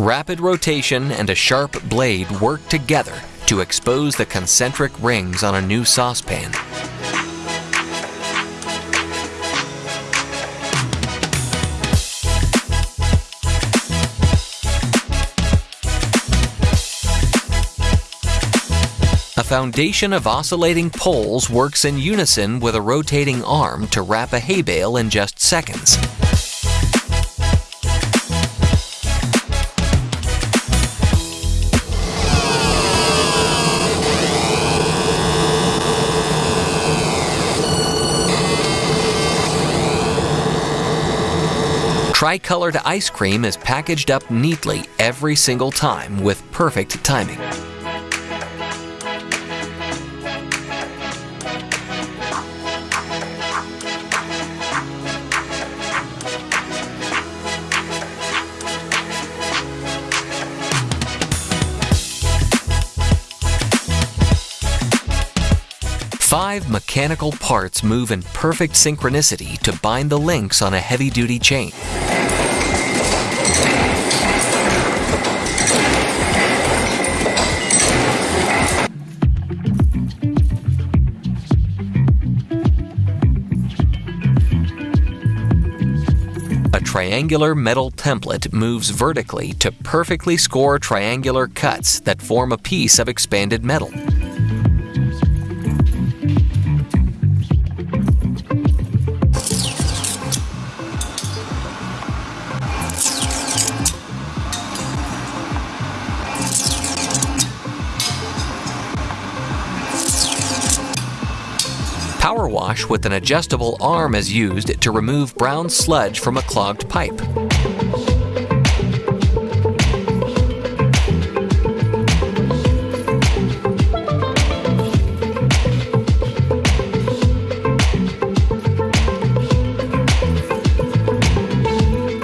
Rapid rotation and a sharp blade work together to expose the concentric rings on a new saucepan. A foundation of oscillating poles works in unison with a rotating arm to wrap a hay bale in just seconds. Tricolored ice cream is packaged up neatly every single time with perfect timing. Five mechanical parts move in perfect synchronicity to bind the links on a heavy-duty chain. A triangular metal template moves vertically to perfectly score triangular cuts that form a piece of expanded metal. Power wash with an adjustable arm is used to remove brown sludge from a clogged pipe.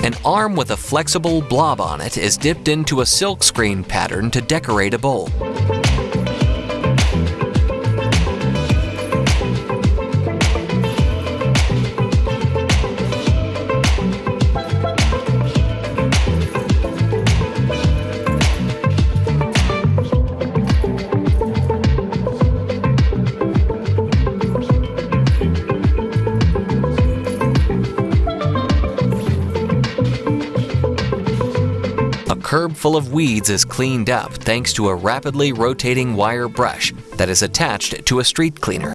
An arm with a flexible blob on it is dipped into a silkscreen pattern to decorate a bowl. Curb full of weeds is cleaned up thanks to a rapidly rotating wire brush that is attached to a street cleaner.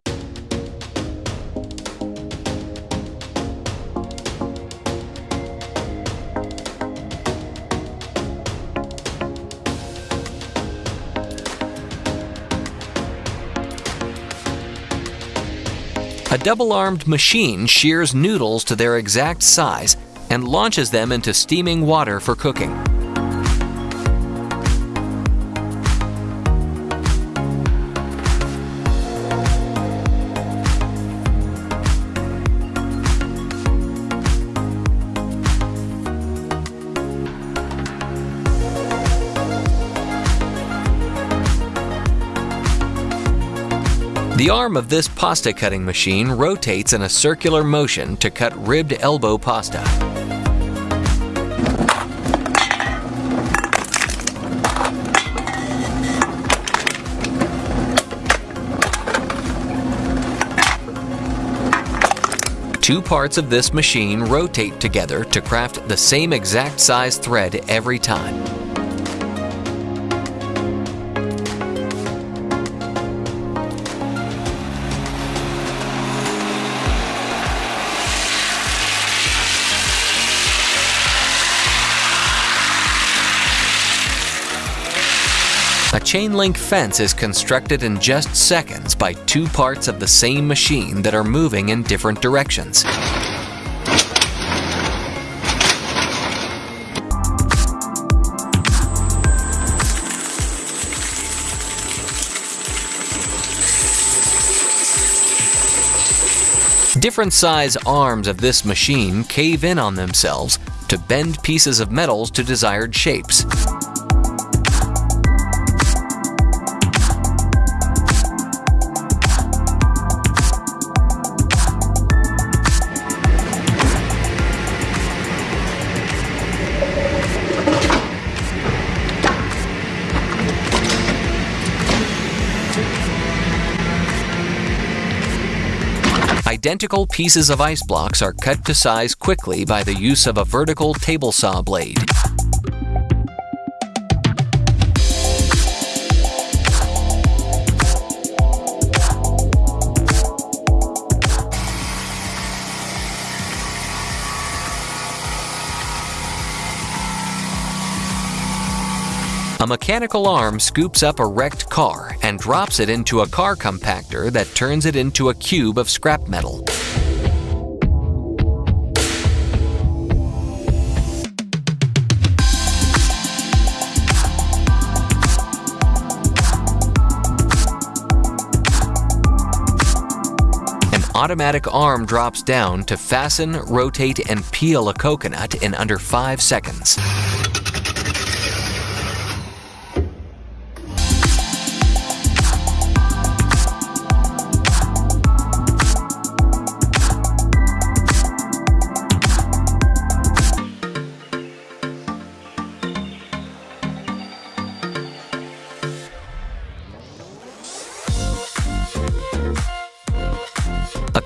A double-armed machine shears noodles to their exact size and launches them into steaming water for cooking. The arm of this pasta cutting machine rotates in a circular motion to cut ribbed elbow pasta. Two parts of this machine rotate together to craft the same exact size thread every time. A chain link fence is constructed in just seconds by two parts of the same machine that are moving in different directions. Different size arms of this machine cave in on themselves to bend pieces of metals to desired shapes. Identical pieces of ice blocks are cut to size quickly by the use of a vertical table saw blade. A mechanical arm scoops up a wrecked car and drops it into a car compactor that turns it into a cube of scrap metal. An automatic arm drops down to fasten, rotate, and peel a coconut in under 5 seconds.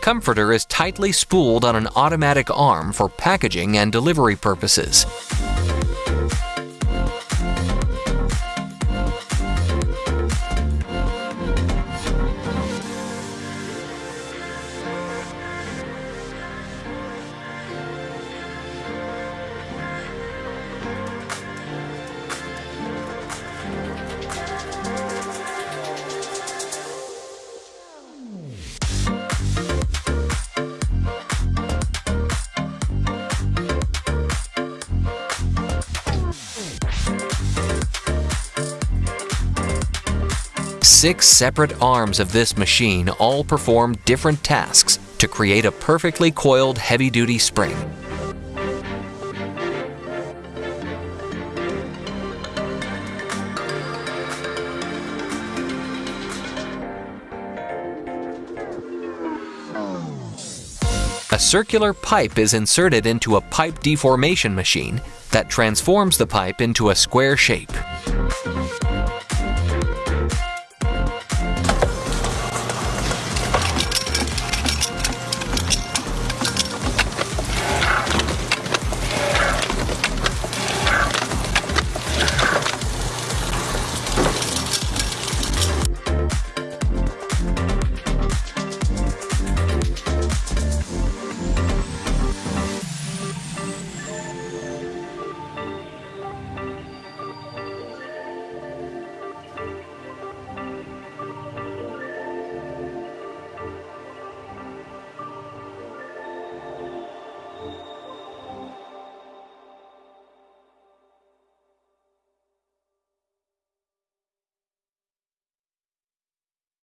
Comforter is tightly spooled on an automatic arm for packaging and delivery purposes. Six separate arms of this machine all perform different tasks to create a perfectly coiled heavy-duty spring. A circular pipe is inserted into a pipe deformation machine that transforms the pipe into a square shape.